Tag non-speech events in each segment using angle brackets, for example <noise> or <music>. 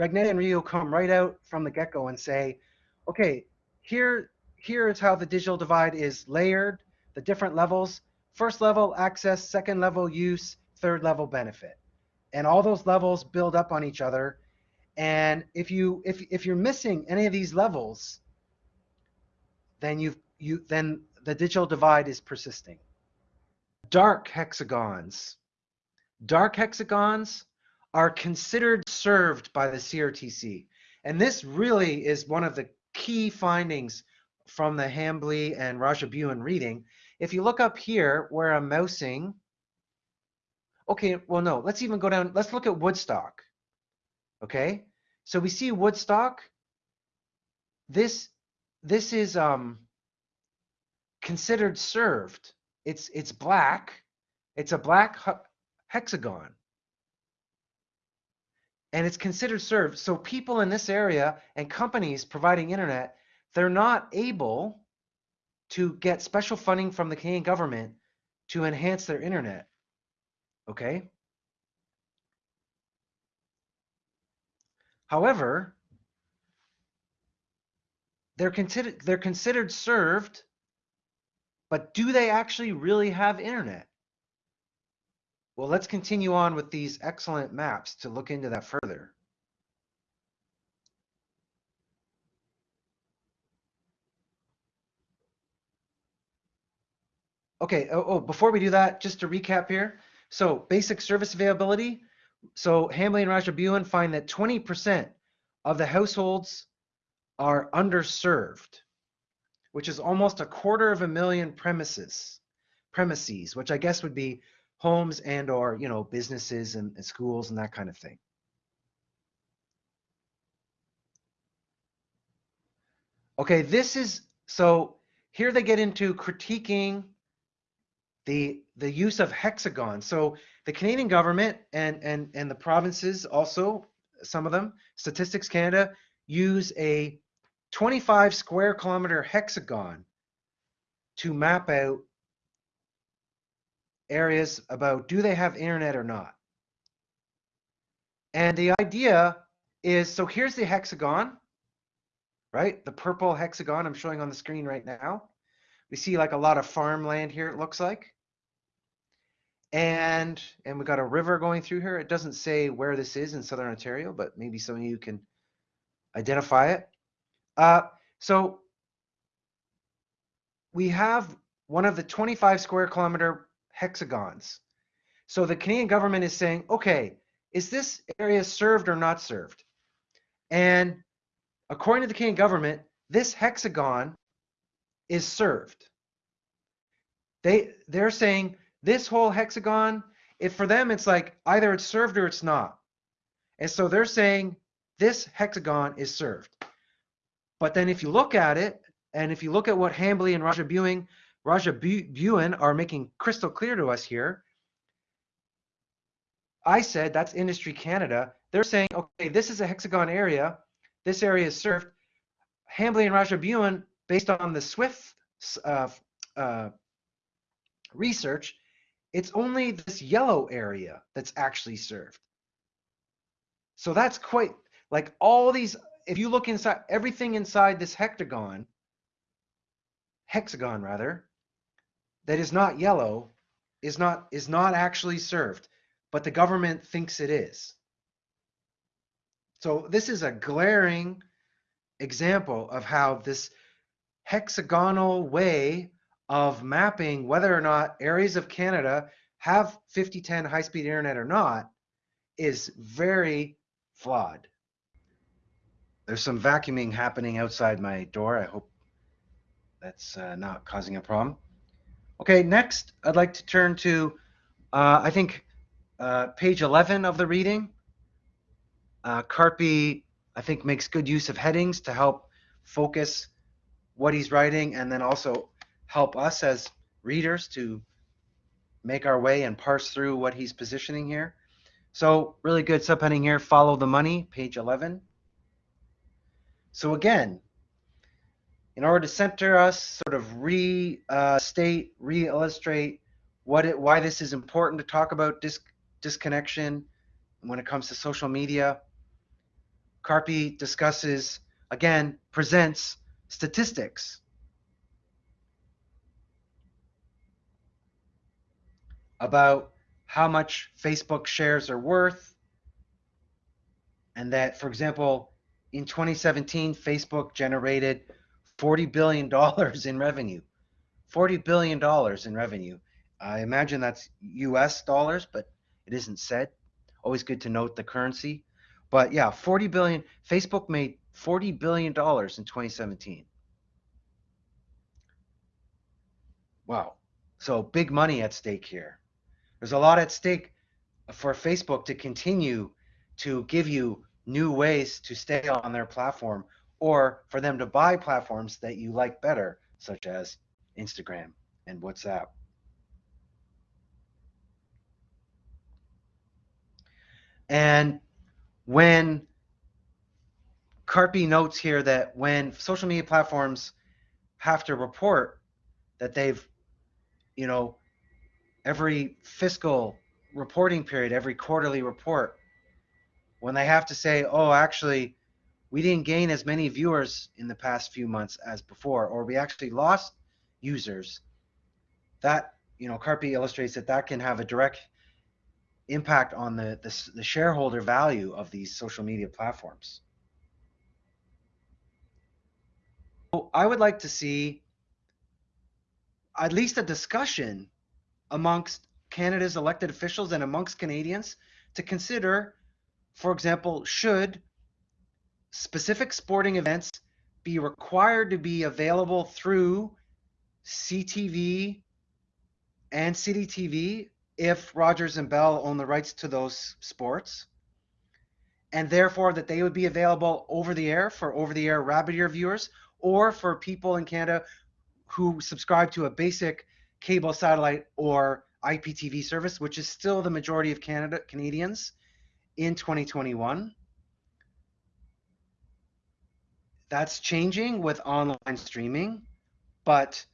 Ragnedda and Ruiu come right out from the get-go and say, okay, here, here is how the digital divide is layered, the different levels. First level access, second level use, third level benefit. And all those levels build up on each other. And if you if if you're missing any of these levels, then you've you then the digital divide is persisting. Dark hexagons. Dark hexagons are considered served by the CRTC. And this really is one of the key findings from the Hambly and Rajabiun reading. If you look up here where I'm mousing, okay, well, no, let's even go down, let's look at Woodstock. Okay, so we see Woodstock. This, this is um, considered served. It's, it's black. It's a black hexagon and it's considered served. So people in this area and companies providing internet, they're not able to get special funding from the Canadian government to enhance their internet. Okay? However, they're considered they're considered served, but do they actually really have internet? Well, let's continue on with these excellent maps to look into that further. Okay, oh, oh, before we do that, just to recap here. So basic service availability. So Hambly and Rajabiun find that 20% of the households are underserved, which is almost a quarter of a million premises, premises, which I guess would be homes and or you know businesses and, and schools and that kind of thing. Okay this is so here they get into critiquing the the use of hexagons. So the canadian government and and and the provinces also some of them statistics canada use a 25 square kilometer hexagon to map out areas about do they have internet or not. And the idea is, so here's the hexagon, right? The purple hexagon I'm showing on the screen right now. We see like a lot of farmland here, it looks like. And, and we got a river going through here. It doesn't say where this is in Southern Ontario, but maybe some of you can identify it. Uh, so we have one of the 25 square kilometer hexagons. So the Canadian government is saying, okay, is this area served or not served? And according to the Canadian government, this hexagon is served. They they're saying this whole hexagon, if for them it's like either it's served or it's not. And so they're saying this hexagon is served. But then if you look at it, and if you look at what Hambly and Rajabiun Rajabiun are making crystal clear to us here. I said that's Industry Canada. They're saying, okay, this is a hexagon area. This area is served. Hambly and Rajabiun, based on the SWIFT uh, uh, research, it's only this yellow area that's actually served. So that's quite like all these. If you look inside everything inside this hexagon, hexagon rather, that is not yellow is not is not actually served, but the government thinks it is. So this is a glaring example of how this hexagonal way of mapping whether or not areas of Canada have 5010 high-speed internet or not is very flawed. There's some vacuuming happening outside my door. I hope that's uh, not causing a problem. Okay, next I'd like to turn to, uh, I think, uh, page 11 of the reading. Uh, Karppi, I think, makes good use of headings to help focus what he's writing and then also help us as readers to make our way and parse through what he's positioning here. So really good subheading here, follow the money, page 11. So again, in order to center us, sort of restate, uh, re-illustrate what it, why this is important to talk about dis disconnection when it comes to social media. Karppi discusses, again, presents statistics about how much Facebook shares are worth. And that, for example, in 2017, Facebook generated $40 billion in revenue. $40 billion in revenue. I imagine that's US dollars, but it isn't said. Always good to note the currency. But yeah, 40 billion. Facebook made 40 billion dollars in 2017. Wow. So big money at stake here. There's a lot at stake for Facebook to continue to give you new ways to stay on their platform or for them to buy platforms that you like better, such as Instagram and WhatsApp. And when Karppi notes here that when social media platforms have to report that they've, you know, every fiscal reporting period, every quarterly report, when they have to say, oh, actually, we didn't gain as many viewers in the past few months as before, or we actually lost users, that, you know, Karppi illustrates that that can have a direct impact on the, the, the shareholder value of these social media platforms. I would like to see at least a discussion amongst Canada's elected officials and amongst Canadians to consider, for example, should specific sporting events be required to be available through CTV and CityTV if Rogers and Bell own the rights to those sports, and therefore that they would be available over the air for over the air rabbit ear viewers or for people in Canada who subscribe to a basic cable satellite or IPTV service, which is still the majority of Canada Canadians in 2021. That's changing with online streaming, but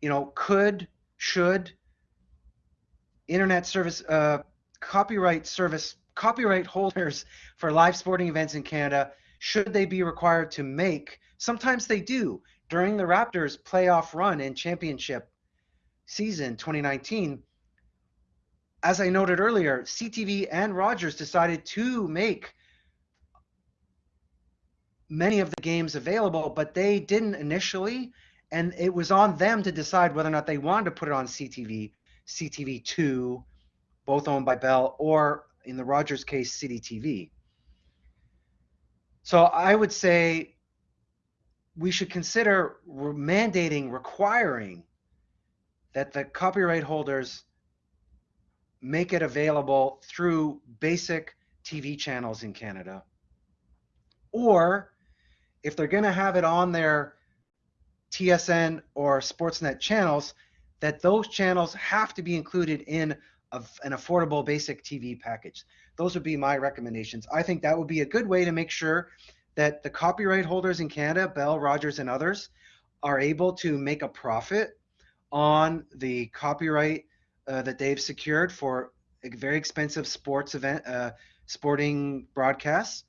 you know, could, should internet service, uh, copyright service, copyright holders for live sporting events in Canada, should they be required to make, sometimes they do, during the Raptors playoff run and championship season 2019, as I noted earlier, CTV and Rogers decided to make many of the games available, but they didn't initially and it was on them to decide whether or not they wanted to put it on CTV, CTV2, both owned by Bell, or in the Rogers case, CityTV. So I would say we should consider mandating, requiring that the copyright holders make it available through basic TV channels in Canada. Or if they're going to have it on their TSN or Sportsnet channels, that those channels have to be included in a, an affordable basic TV package. Those would be my recommendations. I think that would be a good way to make sure that the copyright holders in Canada, Bell, Rogers, and others, are able to make a profit on the copyright uh, that they've secured for a very expensive sports event, uh, sporting broadcasts,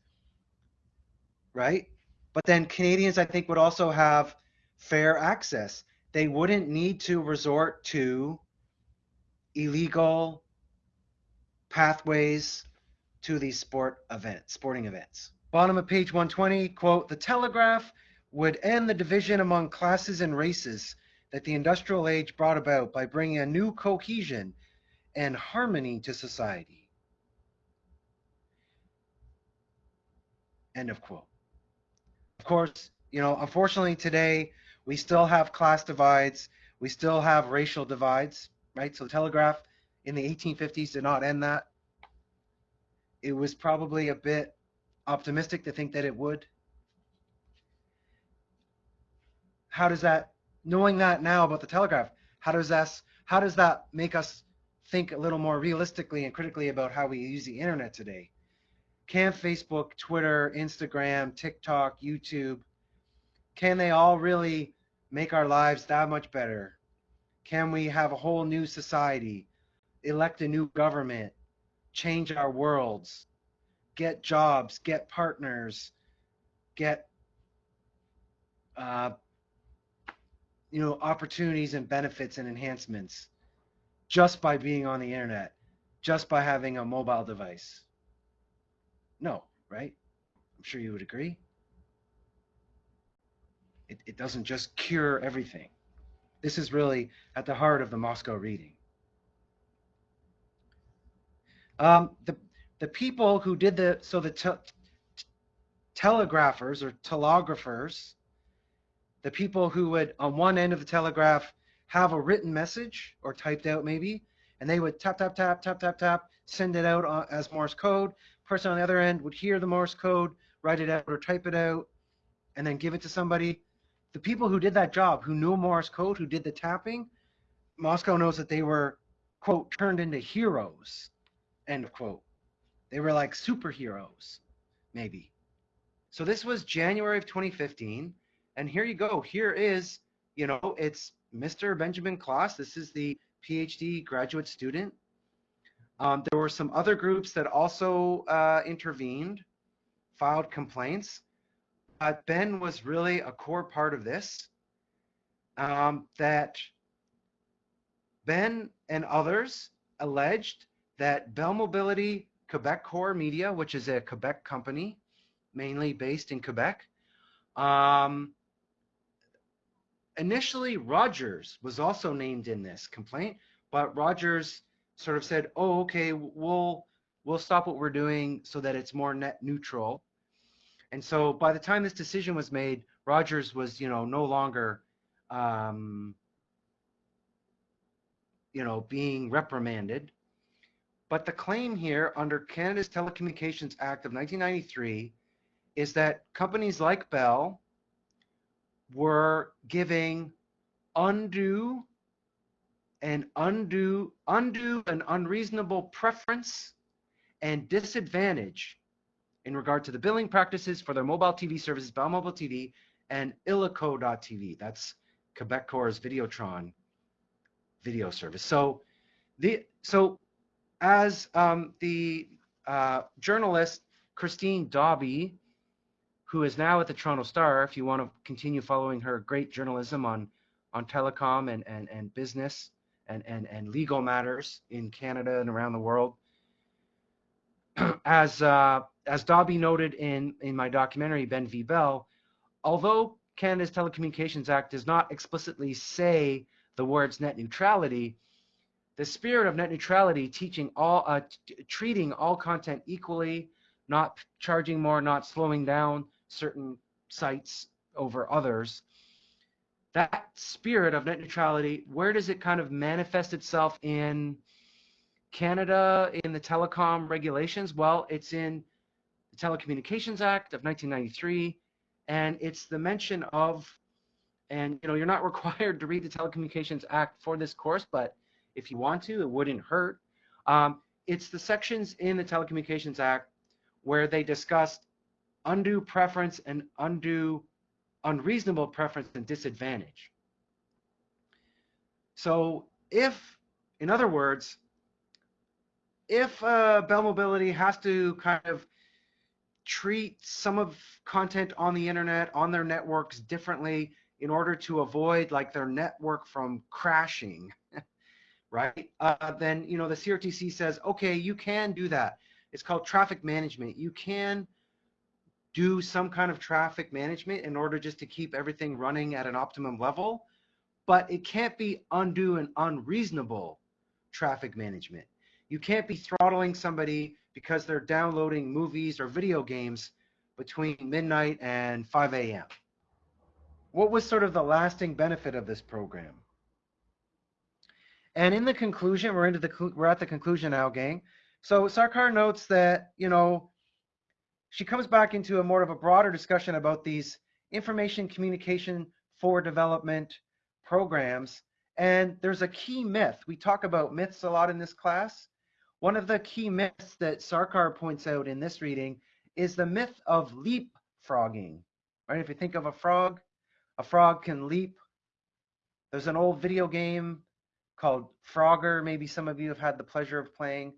right? But then Canadians, I think, would also have fair access. They wouldn't need to resort to illegal pathways to these sport events, sporting events. Bottom of page 120, quote, the telegraph would end the division among classes and races that the industrial age brought about by bringing a new cohesion and harmony to society. End of quote. Of course, you know, unfortunately today we still have class divides. We still have racial divides, right? So telegraph in the 1850s did not end that. It was probably a bit optimistic to think that it would. How does that, knowing that now about the telegraph, how does that, how does that make us think a little more realistically and critically about how we use the internet today? Can Facebook, Twitter, Instagram, TikTok, YouTube, can they all really make our lives that much better? Can we have a whole new society, elect a new government, change our worlds? get jobs, get partners, get uh, you know opportunities and benefits and enhancements just by being on the internet, just by having a mobile device? No, right? I'm sure you would agree. It, it doesn't just cure everything. This is really at the heart of the Mosco reading. Um, the the people who did the so the te telegraphers or telegraphers, the people who would on one end of the telegraph have a written message or typed out maybe, and they would tap tap tap tap tap tap send it out uh, as Morse code. Person on the other end would hear the Morse code, write it out or type it out, and then give it to somebody. The people who did that job, who knew Morse code, who did the tapping, Mosco knows that they were quote turned into heroes End quote. They were like superheroes, maybe. So this was January of 2015, and here you go. Here is, you know, it's Mr. Benjamin Klass. This is the PhD graduate student. Um, there were some other groups that also uh, intervened, filed complaints. But Ben was really a core part of this. Um, that Ben and others alleged that Bell Mobility Quebecor Media, which is a Quebec company, mainly based in Quebec, um, initially Rogers was also named in this complaint, but Rogers sort of said, "Oh, okay, we'll we'll stop what we're doing so that it's more net neutral." And so by the time this decision was made, Rogers was, you know, no longer, um, you know, being reprimanded. But the claim here under Canada's Telecommunications Act of 1993 is that companies like Bell were giving undue and undue, undue and unreasonable preference and disadvantage in regard to the billing practices for their mobile TV services, Bell Mobile TV and Illico.tv. That's Quebecor's Videotron video service. So the so as um, the uh, journalist Christine Dobby, who is now at the Toronto Star, if you want to continue following her great journalism on on telecom and and, and business and, and and legal matters in Canada and around the world. as uh, as Dobby noted in in my documentary Ben v Bell, although Canada's Telecommunications Act does not explicitly say the words net neutrality, the spirit of net neutrality, teaching all, uh, treating all content equally, not charging more, not slowing down certain sites over others. That spirit of net neutrality, where does it kind of manifest itself in Canada in the telecom regulations? Well, it's in the Telecommunications Act of 1993, and it's the mention of, and you know, you're not <laughs> required to read the Telecommunications Act for this course, but if you want to. It wouldn't hurt. Um, it's the sections in the Telecommunications Act where they discussed undue preference and undue unreasonable preference and disadvantage. So if, in other words, if uh, Bell Mobility has to kind of treat some of content on the internet, on their networks differently in order to avoid like their network from crashing, <laughs> right? Uh, then you know the CRTC says, okay, you can do that. It's called traffic management. You can do some kind of traffic management in order just to keep everything running at an optimum level, but it can't be undue and unreasonable traffic management. You can't be throttling somebody because they're downloading movies or video games between midnight and 5 a.m. What was sort of the lasting benefit of this program? And in the conclusion, we're into the we're at the conclusion now, gang. So Sarkar notes that you know she comes back into a more of a broader discussion about these information communication for development programs. And there's a key myth. We talk about myths a lot in this class. One of the key myths that Sarkar points out in this reading is the myth of leapfrogging. Right? If you think of a frog, a frog can leap. There's an old video game called Frogger. Maybe some of you have had the pleasure of playing,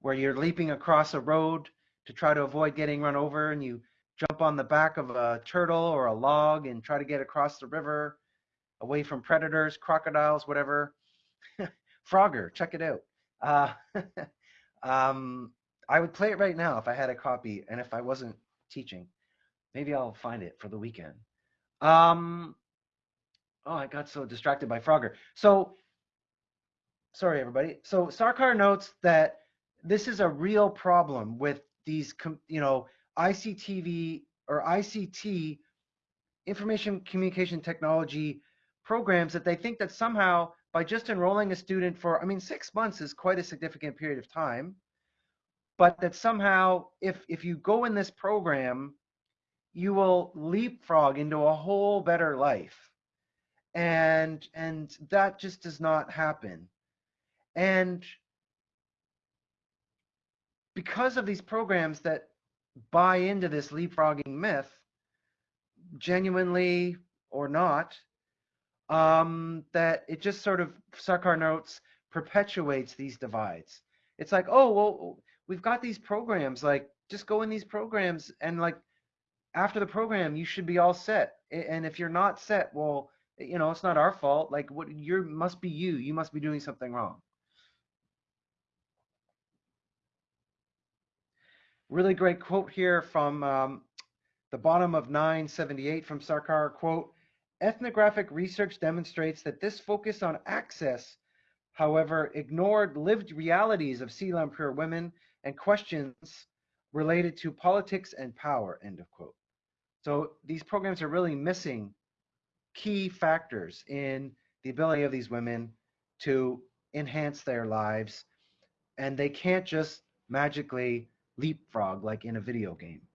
where you're leaping across a road to try to avoid getting run over and you jump on the back of a turtle or a log and try to get across the river away from predators, crocodiles, whatever. <laughs> Frogger, check it out. Uh, <laughs> um, I would play it right now if I had a copy and if I wasn't teaching. Maybe I'll find it for the weekend. Um, oh, I got so distracted by Frogger. So, sorry, everybody. So Sarkar notes that this is a real problem with these, you know, ICTV or ICT, information communication technology programs that they think that somehow by just enrolling a student for, I mean, six months is quite a significant period of time, but that somehow if, if you go in this program, you will leapfrog into a whole better life. And, and that just does not happen. And because of these programs that buy into this leapfrogging myth, genuinely or not, um, that it just sort of, Sarkar notes, perpetuates these divides. It's like, oh, well, we've got these programs, like, just go in these programs and like, after the program, you should be all set. And if you're not set, well, you know, it's not our fault. Like, what you must be you. You must be doing something wrong. Really great quote here from um, the bottom of 978 from Sarkar. Quote, ethnographic research demonstrates that this focus on access, however, ignored lived realities of Seelampur women and questions related to politics and power, end of quote. So these programs are really missing key factors in the ability of these women to enhance their lives, and they can't just magically leapfrog like in a video game.